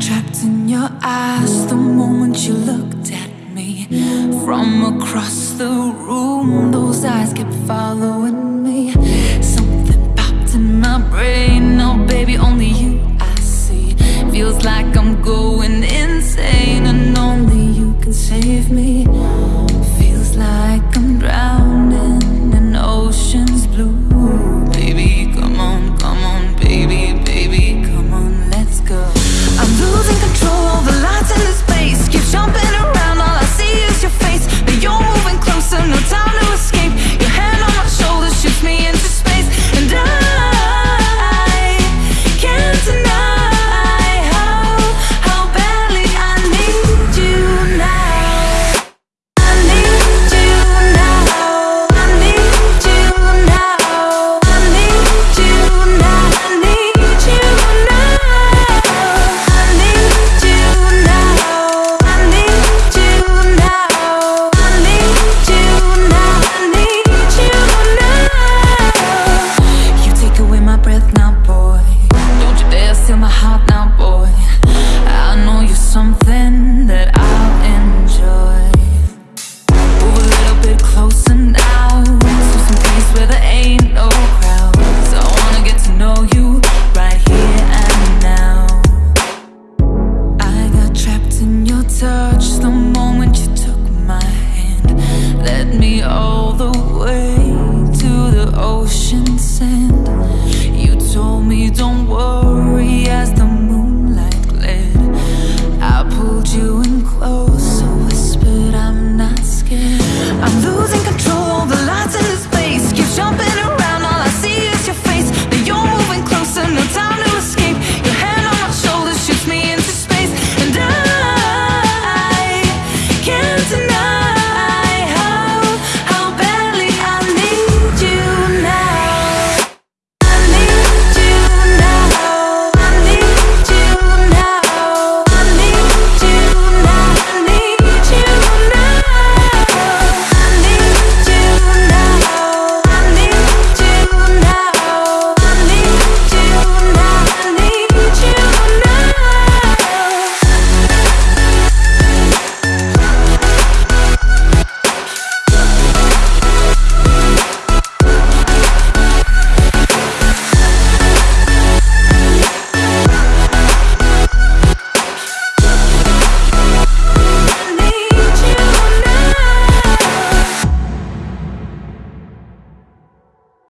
trapped in your eyes the moment you looked at me. From across the room, those eyes kept following me. ocean sand. You told me don't worry as the moonlight gled I pulled you in close, I whispered I'm not scared. I'm losing